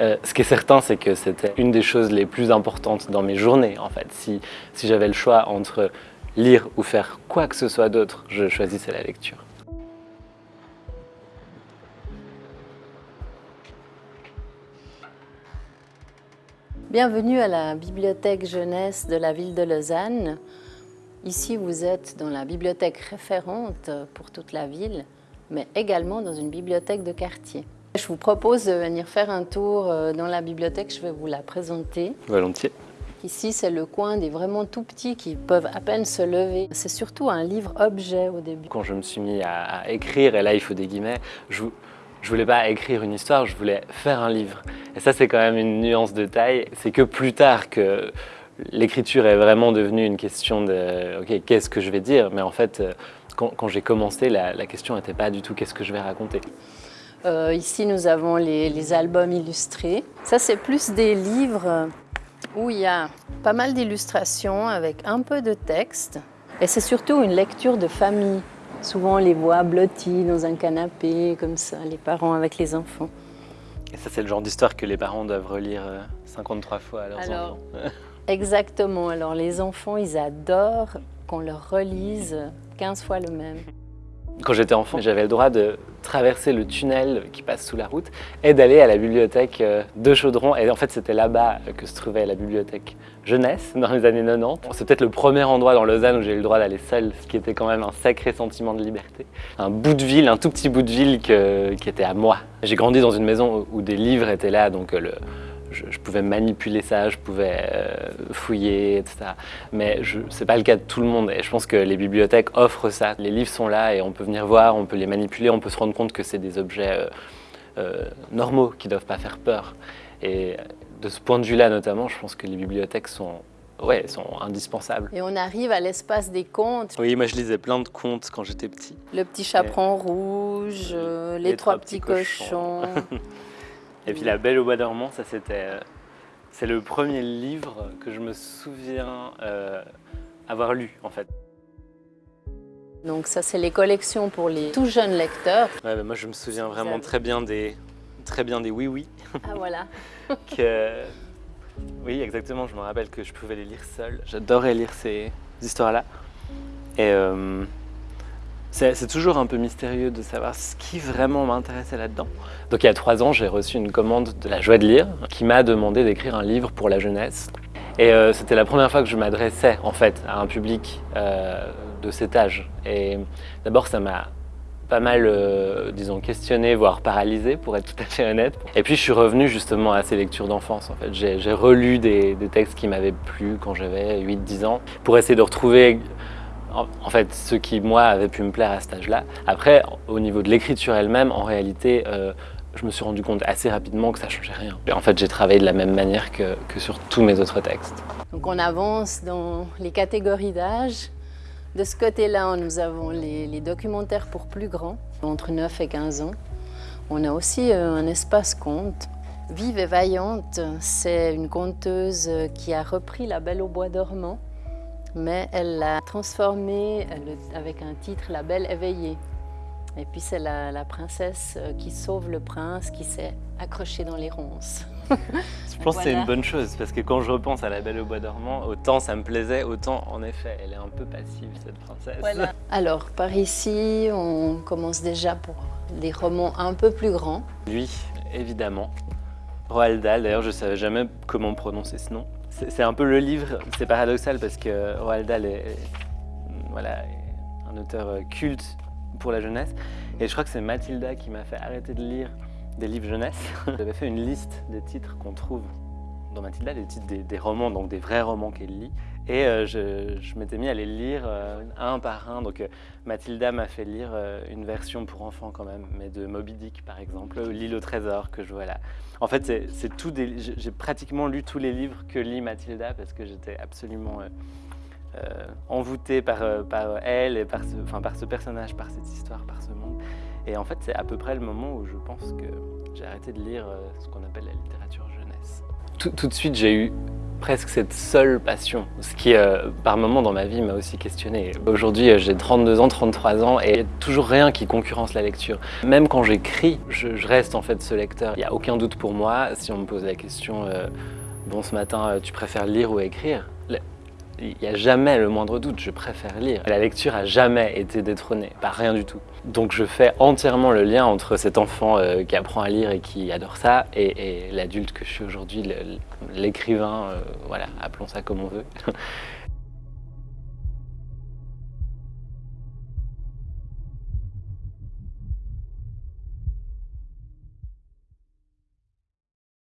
Euh, ce qui est certain, c'est que c'était une des choses les plus importantes dans mes journées, en fait. Si, si j'avais le choix entre lire ou faire quoi que ce soit d'autre, je choisissais la lecture. Bienvenue à la bibliothèque jeunesse de la ville de Lausanne. Ici, vous êtes dans la bibliothèque référente pour toute la ville, mais également dans une bibliothèque de quartier. Je vous propose de venir faire un tour euh, dans la bibliothèque, je vais vous la présenter. Volontiers. Ici, c'est le coin des vraiment tout petits qui peuvent à peine se lever. C'est surtout un livre-objet au début. Quand je me suis mis à, écrire, et là il faut des guillemets, je, je voulais pas écrire une histoire, je voulais faire un livre. Et ça, c'est quand même une nuance de taille. C'est que plus tard que l'écriture est vraiment devenue une question de « ok, qu'est-ce que je vais dire ?» Mais en fait, euh, quand, j'ai commencé, la, question n'était pas du tout « qu'est-ce que je vais raconter ?» Euh, Ici, nous avons les, les albums illustrés. Ça, c'est plus des livres où il y a pas mal d'illustrations avec un peu de texte. Et c'est surtout une lecture de famille. Souvent, on les voit blottis dans un canapé, comme ça, les parents avec les enfants. Et ça, c'est le genre d'histoire que les parents doivent relire 53 euh, fois à leurs Alors, enfants. Exactement. Alors, les enfants, ils adorent qu'on leur relise 15 fois le même. Quand j'étais enfant, j'avais le droit de traverser le tunnel qui passe sous la route et d'aller à la bibliothèque euh, de Chaudron. Et en fait, c'était là-bas que se trouvait la bibliothèque jeunesse dans les années 90. C'est peut-être le premier endroit dans Lausanne où j'ai eu le droit d'aller seul, ce qui était quand même un sacré sentiment de liberté. Un bout de ville, un tout petit bout de ville qui était à moi. J'ai grandi dans une maison où des livres étaient là, donc euh, le, je, pouvais manipuler ça, je pouvais euh, fouiller, etc. Mais ce n'est pas le cas de tout le monde et je pense que les bibliothèques offrent ça. Les livres sont là et on peut venir voir, on peut les manipuler, on peut se rendre compte que c'est des objets euh, euh, normaux qui ne doivent pas faire peur. Et de ce point de vue-là notamment, je pense que les bibliothèques sont Ouais, sont indispensables. Et on arrive à l'espace des contes. Oui, moi je lisais plein de contes quand j'étais petit. Le petit chaperon rouge, les, trois, petits, cochons. Et puis La Belle au bois dormant, ça c'était... Euh, c'est le premier livre que je me souviens euh, avoir lu en fait. Donc ça c'est les collections pour les tout jeunes lecteurs. Ouais, bah, moi je me souviens vraiment très bien des très bien des oui oui. Ah voilà. que, oui exactement, je me rappelle que je pouvais les lire seul. J'adorais lire ces histoires-là. Et euh, c'est toujours un peu mystérieux de savoir ce qui vraiment m'intéressait là-dedans. Donc il y a trois ans, j'ai reçu une commande de la Joie de Lire qui m'a demandé d'écrire un livre pour la jeunesse. Et euh, c'était la première fois que je m'adressais en fait à un public euh, de cet âge. Et d'abord ça m'a pas mal, euh, disons, questionné, voire paralysé, pour être tout à fait honnête. Et puis je suis revenu justement à ces lectures d'enfance, en fait. J'ai relu des, des, textes qui m'avaient plu quand j'avais 8-10 ans, pour essayer de retrouver en fait, ce qui, moi, avait pu me plaire à cet âge-là. Après, au niveau de l'écriture elle-même, en réalité, euh, je me suis rendu compte assez rapidement que ça changeait rien. En fait, j'ai travaillé de la même manière que, sur tous mes autres textes. Donc on avance dans les catégories d'âge. De ce côté-là, nous avons les, documentaires pour plus grands, entre 9 et 15 ans. On a aussi euh, un espace conte. Vive et vaillante, c'est une conteuse qui a repris La Belle au bois dormant mais elle l'a transformé avec un titre La Belle éveillée. Et puis c'est la, princesse euh, qui sauve le prince qui s'est accroché dans les ronces. je pense que c'est une bonne chose parce que quand je repense à La Belle au bois dormant, autant ça me plaisait, autant en effet elle est un peu passive cette princesse. Alors par ici on commence déjà pour des romans un peu plus grands. Lui, évidemment. Roald Dahl, d'ailleurs je ne savais jamais comment prononcer ce nom. C'est un peu le livre, c'est paradoxal parce que Roald Dahl est, voilà, un auteur euh, culte pour la jeunesse. Et je crois que c'est Mathilda qui m'a fait arrêter de lire des livres jeunesse. J'avais fait une liste des titres qu'on trouve dans Mathilda, les titres des, romans, donc des vrais romans qu'elle lit. Et euh, je, m'étais mis à les lire euh, un par un. Donc Mathilda m'a fait lire une version pour enfants quand même, mais de Moby Dick par exemple, L'île au trésor que je vois là. En fait, c'est tout. J'ai pratiquement lu tous les livres que lit Mathilda parce que j'étais absolument euh, euh, envoûté par, euh, elle et par ce personnage, par cette histoire, par ce monde. Et en fait, c'est à peu près le moment où je pense que j'ai arrêté de lire ce qu'on appelle la littérature jeunesse. Tout, de suite, j'ai eu presque cette seule passion, ce qui euh, par moments dans ma vie m'a aussi questionné. Aujourd'hui euh, j'ai 32 ans, 33 ans et il n'y a toujours rien qui concurrence la lecture. Même quand j'écris, je, reste en fait ce lecteur. Il n'y a aucun doute pour moi si on me pose la question euh, Bon ce matin tu préfères lire ou écrire ?» Il n'y a jamais le moindre doute, je préfère lire. La lecture a jamais été détrônée, pas rien du tout. Donc je fais entièrement le lien entre cet enfant euh, qui apprend à lire et qui adore ça et, l'adulte que je suis aujourd'hui, l'écrivain, euh, voilà, appelons ça comme on veut.